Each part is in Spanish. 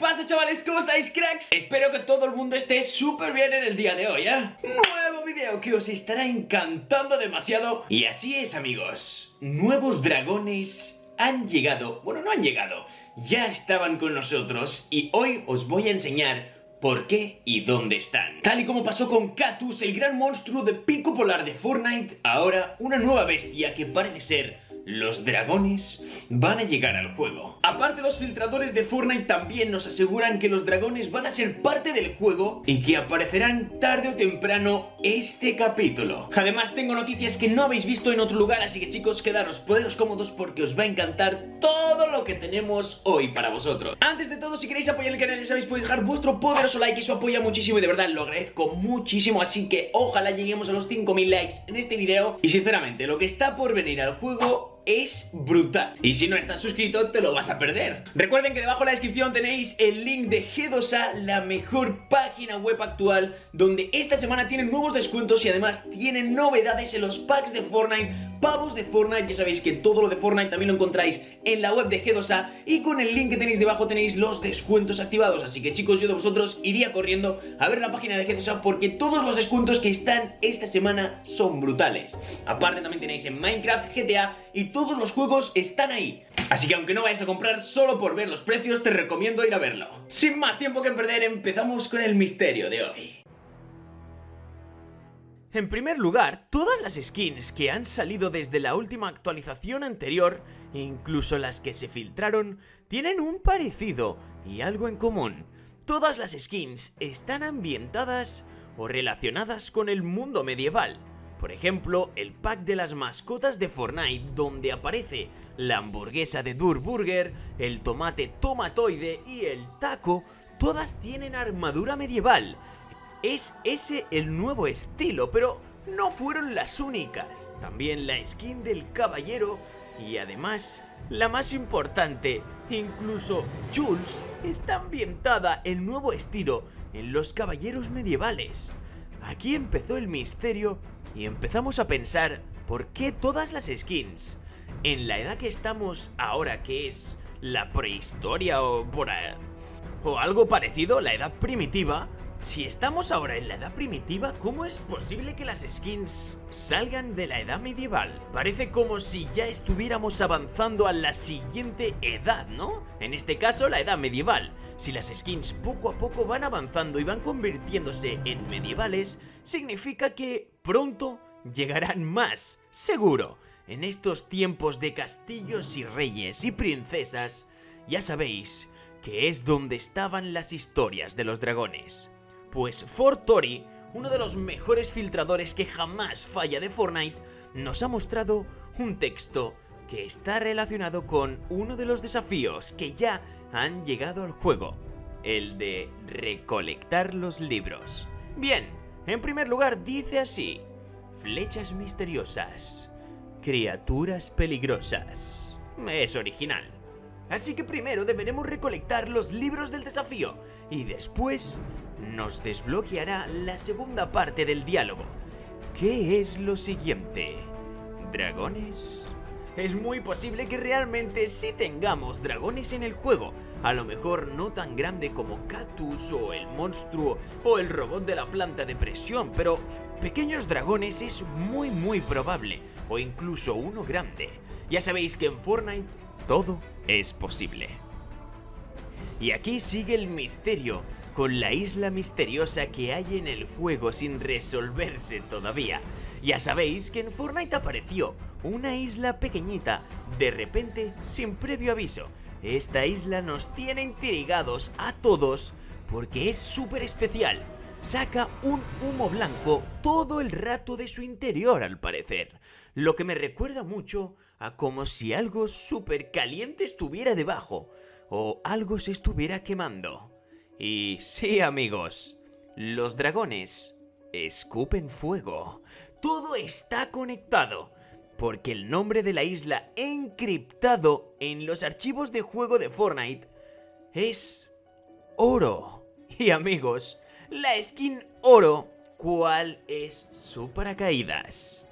pasa chavales? ¿Cómo estáis cracks? Espero que todo el mundo esté súper bien en el día de hoy, ¿eh? Nuevo video que os estará encantando demasiado Y así es amigos, nuevos dragones han llegado, bueno no han llegado, ya estaban con nosotros Y hoy os voy a enseñar por qué y dónde están. Tal y como pasó con Catus, el gran monstruo de pico polar de Fortnite, ahora una nueva bestia que parece ser los dragones van a llegar al juego. Aparte los filtradores de Fortnite también nos aseguran que los dragones van a ser parte del juego y que aparecerán tarde o temprano este capítulo. Además tengo noticias que no habéis visto en otro lugar, así que chicos quedaros, poderos cómodos porque os va a encantar todo lo que tenemos hoy para vosotros. Antes de todo, si queréis apoyar el canal ya sabéis podéis dejar vuestro poderoso like, eso apoya muchísimo y de verdad lo agradezco muchísimo, así que ojalá lleguemos a los 5000 likes en este video y sinceramente lo que está por venir al juego es brutal. Y si no estás suscrito, te lo vas a perder. Recuerden que debajo en la descripción tenéis el link de G2A, la mejor página web actual, donde esta semana tienen nuevos descuentos y además tienen novedades en los packs de Fortnite, pavos de Fortnite. Ya sabéis que todo lo de Fortnite también lo encontráis en la web de G2A y con el link que tenéis debajo tenéis los descuentos activados. Así que chicos, yo de vosotros iría corriendo a ver la página de G2A porque todos los descuentos que están esta semana son brutales. Aparte también tenéis en Minecraft, GTA y todos los juegos están ahí. Así que aunque no vayas a comprar solo por ver los precios, te recomiendo ir a verlo. Sin más tiempo que perder, empezamos con el misterio de hoy. En primer lugar, todas las skins que han salido desde la última actualización anterior, incluso las que se filtraron, tienen un parecido y algo en común. Todas las skins están ambientadas o relacionadas con el mundo medieval, por ejemplo, el pack de las mascotas de Fortnite donde aparece la hamburguesa de Durburger, el tomate tomatoide y el taco, todas tienen armadura medieval. Es ese el nuevo estilo, pero no fueron las únicas. También la skin del caballero y además, la más importante, incluso Jules está ambientada en nuevo estilo en los caballeros medievales. Aquí empezó el misterio y empezamos a pensar por qué todas las skins, en la edad que estamos ahora que es la prehistoria o por o algo parecido, la edad primitiva, si estamos ahora en la edad primitiva, ¿cómo es posible que las skins salgan de la edad medieval? Parece como si ya estuviéramos avanzando a la siguiente edad, ¿no? En este caso, la edad medieval. Si las skins poco a poco van avanzando y van convirtiéndose en medievales, significa que pronto llegarán más, seguro. En estos tiempos de castillos y reyes y princesas, ya sabéis que es donde estaban las historias de los dragones. Pues Fortori, uno de los mejores filtradores que jamás falla de Fortnite, nos ha mostrado un texto que está relacionado con uno de los desafíos que ya han llegado al juego, el de recolectar los libros. Bien, en primer lugar dice así, flechas misteriosas, criaturas peligrosas. Es original. Así que primero deberemos recolectar los libros del desafío y después nos desbloqueará la segunda parte del diálogo. ¿Qué es lo siguiente? ¿Dragones? Es muy posible que realmente sí tengamos dragones en el juego, a lo mejor no tan grande como Cactus o el monstruo o el robot de la planta de presión, pero pequeños dragones es muy muy probable, o incluso uno grande. Ya sabéis que en Fortnite todo es posible. Y aquí sigue el misterio, con la isla misteriosa que hay en el juego sin resolverse todavía. Ya sabéis que en Fortnite apareció una isla pequeñita, de repente sin previo aviso. Esta isla nos tiene intrigados a todos porque es súper especial. Saca un humo blanco todo el rato de su interior al parecer, lo que me recuerda mucho como si algo súper caliente estuviera debajo o algo se estuviera quemando. Y sí amigos, los dragones escupen fuego. Todo está conectado, porque el nombre de la isla encriptado en los archivos de juego de Fortnite es oro. Y amigos, la skin oro, ¿cuál es su paracaídas?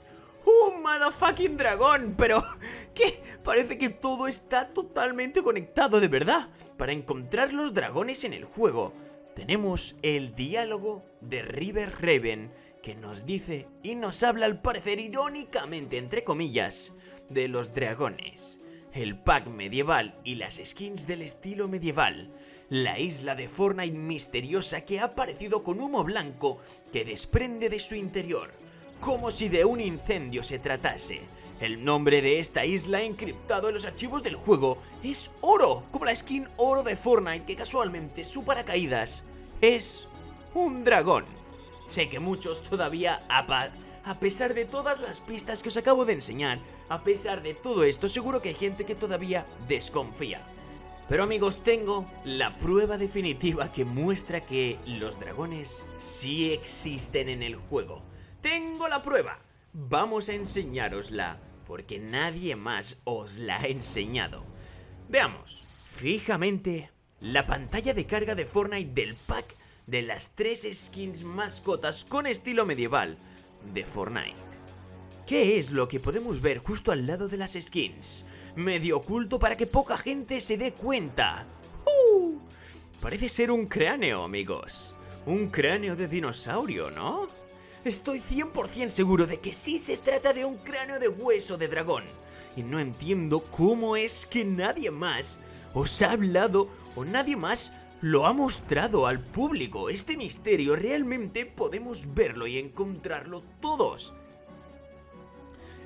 ¡Un motherfucking dragón! Pero... ¿Qué? Parece que todo está totalmente conectado de verdad. Para encontrar los dragones en el juego, tenemos el diálogo de River Raven que nos dice y nos habla al parecer irónicamente, entre comillas, de los dragones, el pack medieval y las skins del estilo medieval, la isla de Fortnite misteriosa que ha aparecido con humo blanco que desprende de su interior, como si de un incendio se tratase. El nombre de esta isla encriptado en los archivos del juego es Oro, como la skin Oro de Fortnite que casualmente su paracaídas es un dragón. Sé que muchos todavía, a, pesar de todas las pistas que os acabo de enseñar, a pesar de todo esto, seguro que hay gente que todavía desconfía. Pero amigos, tengo la prueba definitiva que muestra que los dragones sí existen en el juego. Tengo la prueba. Vamos a enseñárosla, porque nadie más os la ha enseñado. Veamos, fijamente, la pantalla de carga de Fortnite del pack de las tres skins mascotas con estilo medieval de Fortnite. ¿Qué es lo que podemos ver justo al lado de las skins? Medio oculto para que poca gente se dé cuenta. ¡Uh! Parece ser un cráneo, amigos. Un cráneo de dinosaurio, ¿no? Estoy 100% seguro de que sí se trata de un cráneo de hueso de dragón. Y no entiendo cómo es que nadie más os ha hablado o nadie más lo ha mostrado al público. Este misterio realmente podemos verlo y encontrarlo todos.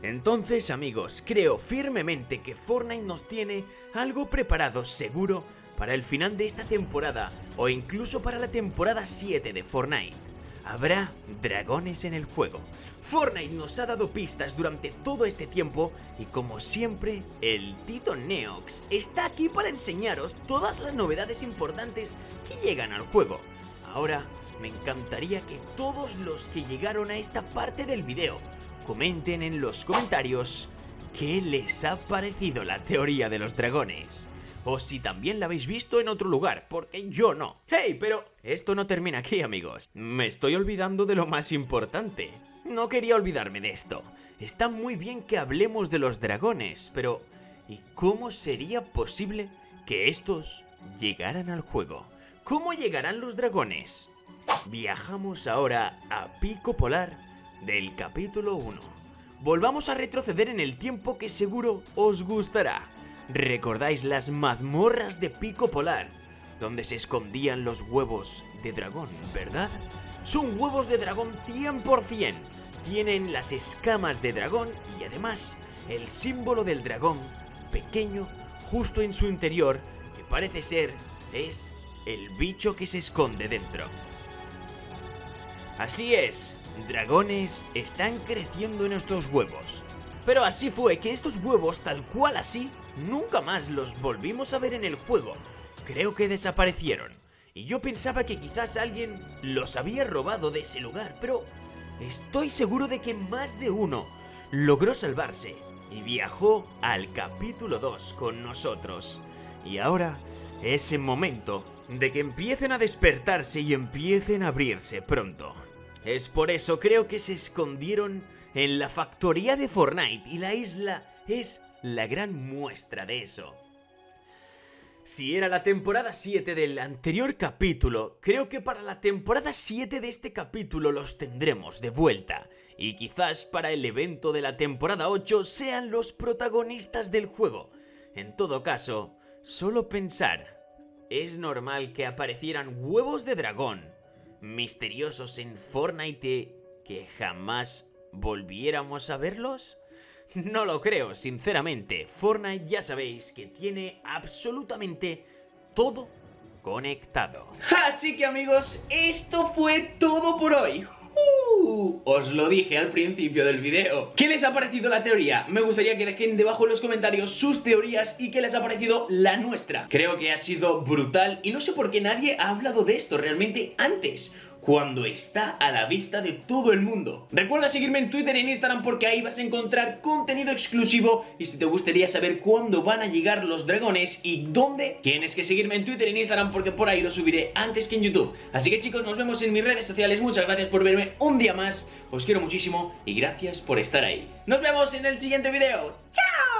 Entonces amigos, creo firmemente que Fortnite nos tiene algo preparado seguro para el final de esta temporada o incluso para la temporada 7 de Fortnite. Habrá dragones en el juego. Fortnite nos ha dado pistas durante todo este tiempo y como siempre, el Tito Neox está aquí para enseñaros todas las novedades importantes que llegan al juego. Ahora, me encantaría que todos los que llegaron a esta parte del video comenten en los comentarios qué les ha parecido la teoría de los dragones o si también la habéis visto en otro lugar, porque yo no. ¡Hey! Pero esto no termina aquí, amigos. Me estoy olvidando de lo más importante. No quería olvidarme de esto. Está muy bien que hablemos de los dragones, pero ¿y cómo sería posible que estos llegaran al juego? ¿Cómo llegarán los dragones? Viajamos ahora a Pico Polar del capítulo 1. Volvamos a retroceder en el tiempo que seguro os gustará. ¿Recordáis las mazmorras de Pico Polar? Donde se escondían los huevos de dragón, ¿verdad? Son huevos de dragón 100%. Tienen las escamas de dragón y además el símbolo del dragón pequeño justo en su interior que parece ser es el bicho que se esconde dentro. Así es, dragones están creciendo en nuestros huevos. Pero así fue que estos huevos, tal cual así, nunca más los volvimos a ver en el juego. Creo que desaparecieron. Y yo pensaba que quizás alguien los había robado de ese lugar, pero estoy seguro de que más de uno logró salvarse y viajó al capítulo 2 con nosotros. Y ahora es el momento de que empiecen a despertarse y empiecen a abrirse pronto. Es por eso creo que se escondieron en la factoría de Fortnite y la isla es la gran muestra de eso. Si era la temporada 7 del anterior capítulo, creo que para la temporada 7 de este capítulo los tendremos de vuelta. Y quizás para el evento de la temporada 8 sean los protagonistas del juego. En todo caso, solo pensar, es normal que aparecieran huevos de dragón misteriosos en Fortnite que jamás volviéramos a verlos? No lo creo, sinceramente. Fortnite ya sabéis que tiene absolutamente todo conectado. Así que amigos, esto fue todo por hoy. Uh, os lo dije al principio del video. ¿Qué les ha parecido la teoría? Me gustaría que dejen debajo en los comentarios sus teorías y qué les ha parecido la nuestra. Creo que ha sido brutal y no sé por qué nadie ha hablado de esto realmente antes. Cuando está a la vista de todo el mundo. Recuerda seguirme en Twitter y en Instagram porque ahí vas a encontrar contenido exclusivo y si te gustaría saber cuándo van a llegar los dragones y dónde, tienes que seguirme en Twitter y en Instagram porque por ahí lo subiré antes que en YouTube. Así que chicos, nos vemos en mis redes sociales. Muchas gracias por verme un día más. Os quiero muchísimo y gracias por estar ahí. Nos vemos en el siguiente video. ¡Chao!